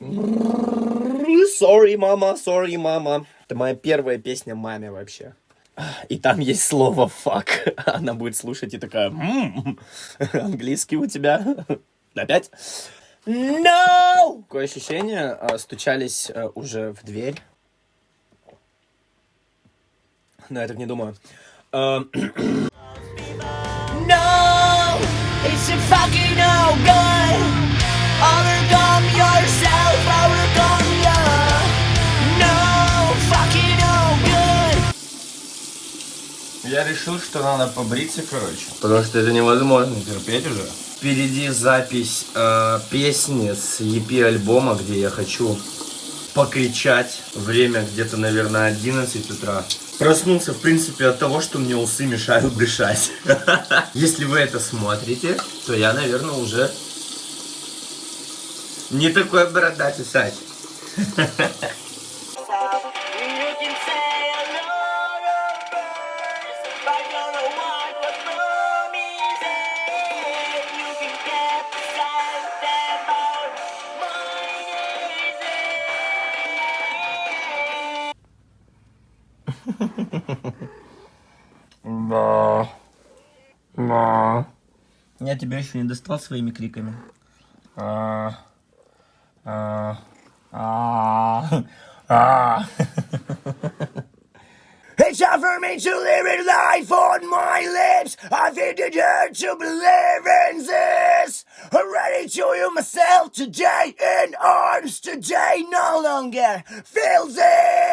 Sorry, мама, sorry, мама. Это моя первая песня маме вообще. И там есть слово fuck. Она будет слушать и такая, «М, английский у тебя. Опять? No! Такое ощущение, а, стучались а, уже в дверь. Но я так не думаю. А, No, it's a fucking Я решил, что надо побриться, короче. Потому что это невозможно терпеть уже. Впереди запись э, песни с EP альбома, где я хочу покричать. Время где-то, наверное, 11 утра. Проснулся, в принципе, от того, что мне усы мешают дышать. Если вы это смотрите, то я, наверное, уже не такой бородатый Сать. Да. Да. Я тебя еще не достал своими криками. А. А. А. А. It's hard for me to live in life on my lips. I think it hurts to believe in this. I'm ready to you myself today in arms today. No longer feel this.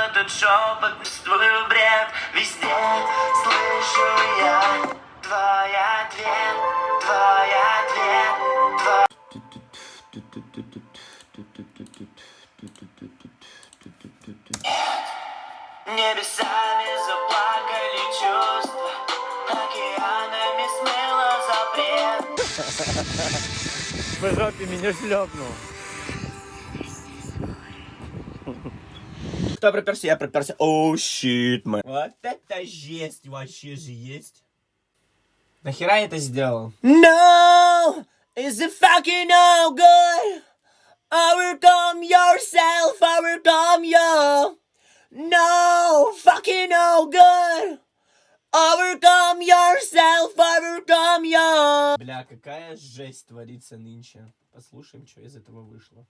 этот шепот, чувствую бред. Везде, слышу я Твой ответ, твой ответ, твой Небесами заплакали чувства Океанами смыло запрет. По жопе меня шлепнул. Кто проперся? Я проперся. Оу, щит, мэн. Вот это жесть вообще же есть. Нахера я это сделал? No, is it fucking no good? Overcome yourself, overcome you. No, fucking no good. Overcome yourself, overcome you. Бля, какая жесть творится нынче. Послушаем, что из этого вышло.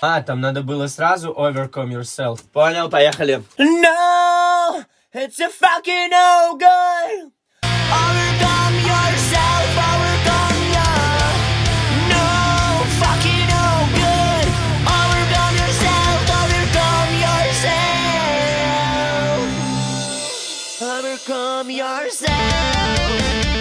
А, там надо было сразу overcome yourself. Понял, поехали. No, it's a fucking no good. Overcome yourself, overcome ya. No, fucking no good. Overcome yourself, overcome yourself. Overcome yourself.